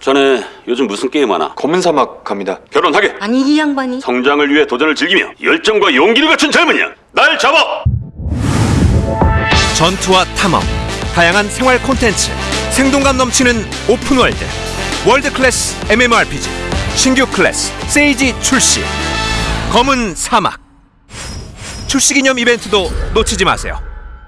전에 요즘 무슨 게임 하나? 검은 사막 갑니다. 결혼하게. 아니 이 양반이 성장을 위해 도전을 즐기며 열정과 용기를 갖춘 젊은이야. 날 잡아. 전투와 탐험, 다양한 생활 콘텐츠, 생동감 넘치는 open world, world class MMORPG, 신규 클래스 세이지 출시, 검은 사막. 출시 기념 이벤트도 놓치지 마세요.